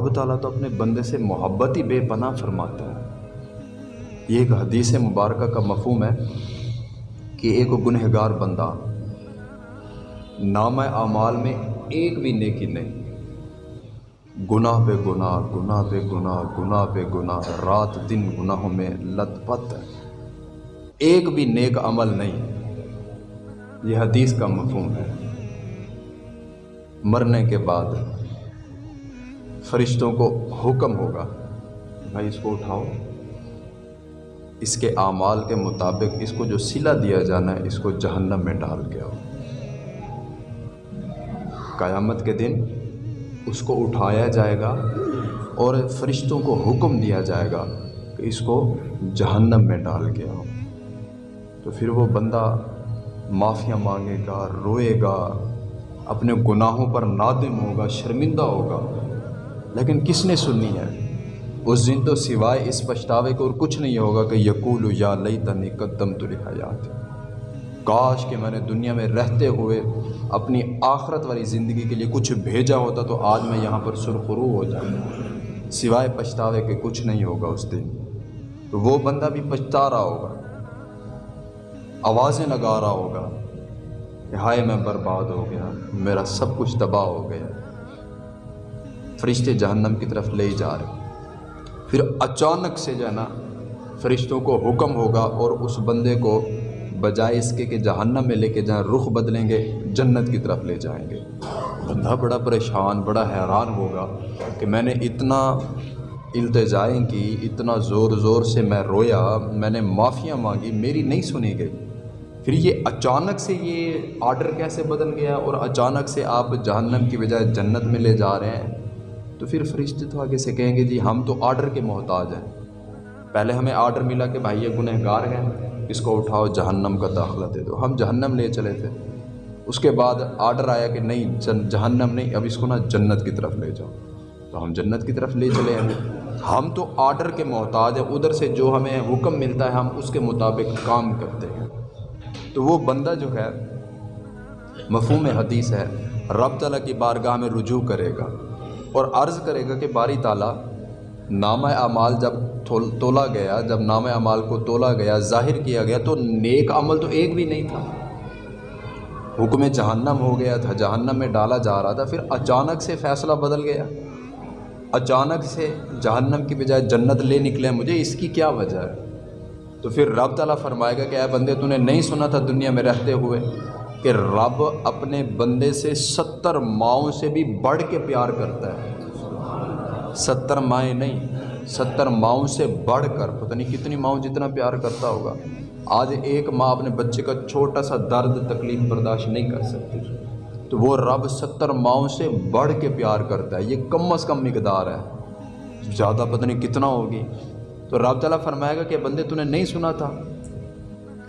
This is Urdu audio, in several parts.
اور رب تعالیٰ تو اپنے بندے سے محبت ہی بے پناہ فرماتا ہے۔ یہ ایک حدیث مبارکہ کا مفہوم ہے کہ ایک گنہگار بندہ نام اعمال میں ایک بھی نیکی نہیں۔ گناہ پہ گناہ گناہ پہ گناہ گناہ پہ گناہ، رات دن گناہوں میں لت پت۔ ایک بھی نیک عمل نہیں۔ یہ حدیث کا مفہوم ہے۔ مرنے کے بعد فرشتوں کو حکم ہوگا۔ بھائی، اس کو اٹھاؤ۔ اس کے اعمال کے مطابق اس کو جو سلا دیا جانا ہے، اس کو جہنم میں ڈال کے آؤ۔ قیامت کے دن اس کو اٹھایا جائے گا اور فرشتوں کو حکم دیا جائے گا کہ اس کو جہنم میں ڈال کے آؤ۔ تو پھر وہ بندہ معافیاں مانگے گا، روئے گا، اپنے گناہوں پر نادم ہوگا، شرمندہ ہوگا۔ لیکن کس نے سننی ہے؟ اس دن تو سوائے اس پچھتاوے کو اور کچھ نہیں ہوگا کہ یقول یا لئی تنی قدم تو حیات کاش کہ میں نے دنیا میں رہتے ہوئے اپنی آخرت والی زندگی کے لیے کچھ بھیجا ہوتا تو آج میں یہاں پر سرخرو ہو جاتا۔ سوائے پچھتاوے کے کچھ نہیں ہوگا اس دن۔ تو وہ بندہ بھی پچھتا رہا ہوگا۔ آوازیں لگا رہا ہوگا کہ ہائے میں برباد ہو گیا، میرا سب کچھ تباہ ہو گیا۔ فرشتے جہنم کی طرف لے جا رہے پھر اچانک سے جو ہے نا، فرشتوں کو حکم ہوگا اور اس بندے کو بجائے اس کے کہ جہنم میں لے کے جہاں رخ بدلیں گے، جنت کی طرف لے جائیں گے۔ بندہ بڑا پریشان، بڑا حیران ہوگا کہ میں نے اتنا التجائیں کی، اتنا زور زور سے میں رویا، میں نے معافیاں مانگی، میری نہیں سنی گئی۔ پھر یہ اچانک سے یہ آرڈر کیسے بدل گیا اور اچانک سے آپ جہنم کی بجائے جنت میں لے جا رہے ہیں؟ تو پھر فرشتے تو آگے سے کہیں گے جی ہم تو آرڈر کے محتاج ہیں۔ پہلے ہمیں آرڈر ملا کہ بھائی، یہ گنہ گار ہیں، اس کو اٹھاؤ، جہنم کا داخلہ دے دو۔ ہم جہنم لے چلے تھے۔ اس کے بعد آرڈر آیا کہ نہیں جہنم نہیں، اب اس کو نا جنت کی طرف لے جاؤ۔ تو ہم جنت کی طرف لے چلے ہیں۔ ہم تو آرڈر کے محتاج ہیں، ادھر سے جو ہمیں حکم ملتا ہے، ہم اس کے مطابق کام کرتے ہیں۔ تو وہ بندہ جو ہے، مفہوم حدیث ہے، رب تعالیٰ کی بارگاہ میں رجوع کرے گا۔ اور عرض کرے گا کہ باری تعالیٰ، نامہ اعمال جب تولا گیا، جب نام اعمال کو تولا گیا، ظاہر کیا گیا، تو نیک عمل تو ایک بھی نہیں تھا۔ حکم جہنم ہو گیا تھا، جہنم میں ڈالا جا رہا تھا، پھر اچانک سے فیصلہ بدل گیا۔ اچانک سے جہنم کی بجائے جنت لے نکلے مجھے، اس کی کیا وجہ ہے؟ تو پھر رب تعالیٰ فرمائے گا کہ اے بندے، تو نے نہیں سنا تھا دنیا میں رہتے ہوئے؟ کہ رب اپنے بندے سے ستر ماؤں سے بھی بڑھ کے پیار کرتا ہے۔ ستر مائیں نہیں، ستر ماؤں سے بڑھ کر، پتہ نہیں کتنی ماؤں جتنا پیار کرتا ہوگا۔ آج ایک ماں اپنے بچے کا چھوٹا سا درد، تکلیف برداشت نہیں کر سکتی۔ تو وہ رب ستر ماؤں سے بڑھ کے پیار کرتا ہے۔ یہ کم از کم مقدار ہے۔ زیادہ پتہ نہیں کتنا ہوگی۔ تو رب تعالیٰ فرمائے گا کہ بندے تو نے نہیں سنا تھا؟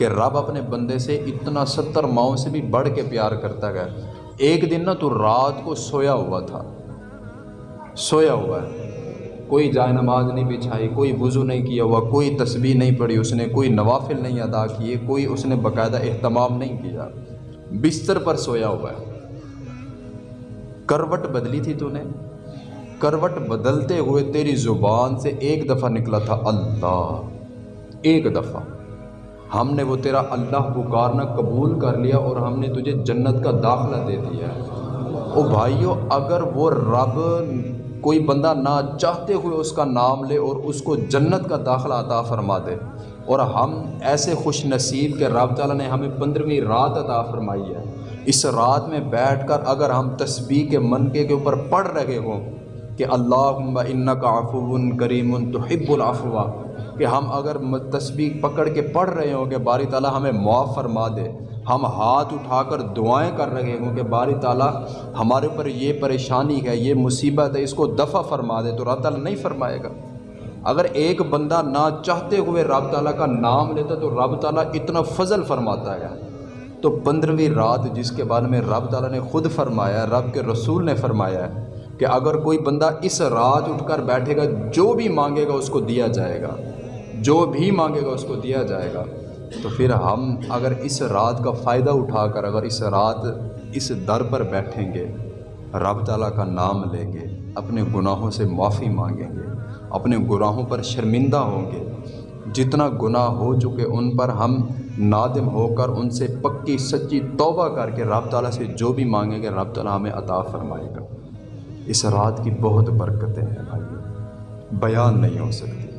کہ رب اپنے بندے سے اتنا ستر ماؤں سے بھی بڑھ کے پیار کرتا گیا۔ ایک دن نا تو رات کو سویا ہوا تھا۔ سویا ہوا ہے۔ کوئی جائے نماز نہیں بچھائی، کوئی وضو نہیں کیا ہوا، کوئی تسبیح نہیں پڑھی اس نے، کوئی نوافل نہیں ادا کیے، کوئی اس نے باقاعدہ اہتمام نہیں کیا۔ بستر پر سویا ہوا ہے۔ کروٹ بدلی تھی تو نے۔ کروٹ بدلتے ہوئے تیری زبان سے ایک دفعہ نکلا تھا اللہ۔ ایک دفعہ۔ ہم نے وہ تیرا اللہ پکارنا قبول کر لیا اور ہم نے تجھے جنت کا داخلہ دے دیا ہے۔ او بھائیو، اگر وہ رب کوئی بندہ نہ چاہتے ہوئے اس کا نام لے اور اس کو جنت کا داخلہ عطا فرما دے، اور ہم ایسے خوش نصیب کہ رب تعالیٰ نے ہمیں پندرہویں رات عطا فرمائی ہے۔ اس رات میں بیٹھ کر اگر ہم تسبیح کے منقے کے اوپر پڑھ رہے ہوں کہ اللہ ان کا آفون کریم تو حب کہ ہم اگر تسبیح پکڑ کے پڑھ رہے ہوں کہ باری تعالیٰ ہمیں معاف فرما دے، ہم ہاتھ اٹھا کر دعائیں کر رہے ہوں کہ باری تعالیٰ ہمارے اوپر یہ پریشانی ہے، یہ مصیبت ہے، اس کو دفع فرما دے، تو رب تعالیٰ نہیں فرمائے گا۔ اگر ایک بندہ نہ چاہتے ہوئے رب تعالیٰ کا نام لیتا تو رب تعالیٰ اتنا فضل فرماتا ہے۔ تو پندرہویں رات جس کے بارے میں رب تعالیٰ نے خود فرمایا، رب کے رسول نے فرمایا ہے کہ اگر کوئی بندہ اس رات اٹھ کر بیٹھے گا، جو بھی مانگے گا اس کو دیا جائے گا۔ جو بھی مانگے گا اس کو دیا جائے گا۔ تو پھر ہم اگر اس رات کا فائدہ اٹھا کر اگر اس رات اس در پر بیٹھیں گے، رب تعالیٰ کا نام لیں گے، اپنے گناہوں سے معافی مانگیں گے، اپنے گناہوں پر شرمندہ ہوں گے، جتنا گناہ ہو چکے ان پر ہم نادم ہو کر ان سے پکی سچی توبہ کر کے رب تعالیٰ سے جو بھی مانگیں گے، رب تعالیٰ ہمیں عطا فرمائے گا۔ اس رات کی بہت برکتیں ہیں بھائی۔ بیان نہیں ہو سکتی۔